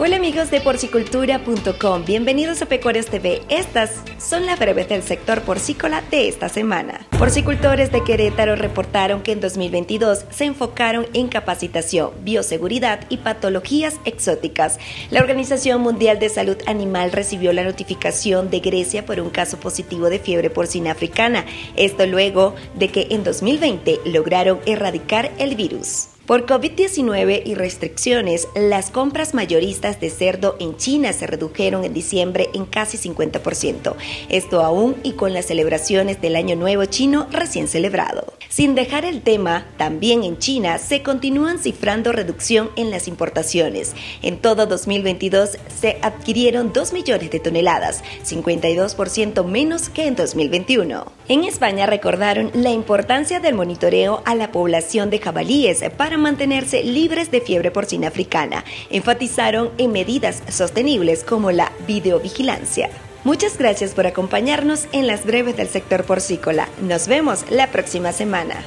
Hola amigos de porcicultura.com, bienvenidos a Pecuarios TV. Estas son las breves del sector porcícola de esta semana. Porcicultores de Querétaro reportaron que en 2022 se enfocaron en capacitación, bioseguridad y patologías exóticas. La Organización Mundial de Salud Animal recibió la notificación de Grecia por un caso positivo de fiebre porcina africana. Esto luego de que en 2020 lograron erradicar el virus. Por COVID-19 y restricciones, las compras mayoristas de cerdo en China se redujeron en diciembre en casi 50%. Esto aún y con las celebraciones del Año Nuevo chino recién celebrado. Sin dejar el tema, también en China se continúan cifrando reducción en las importaciones. En todo 2022 se adquirieron 2 millones de toneladas, 52% menos que en 2021. En España recordaron la importancia del monitoreo a la población de jabalíes para mantenerse libres de fiebre porcina africana. Enfatizaron en medidas sostenibles como la videovigilancia. Muchas gracias por acompañarnos en las breves del sector porcícola. Nos vemos la próxima semana.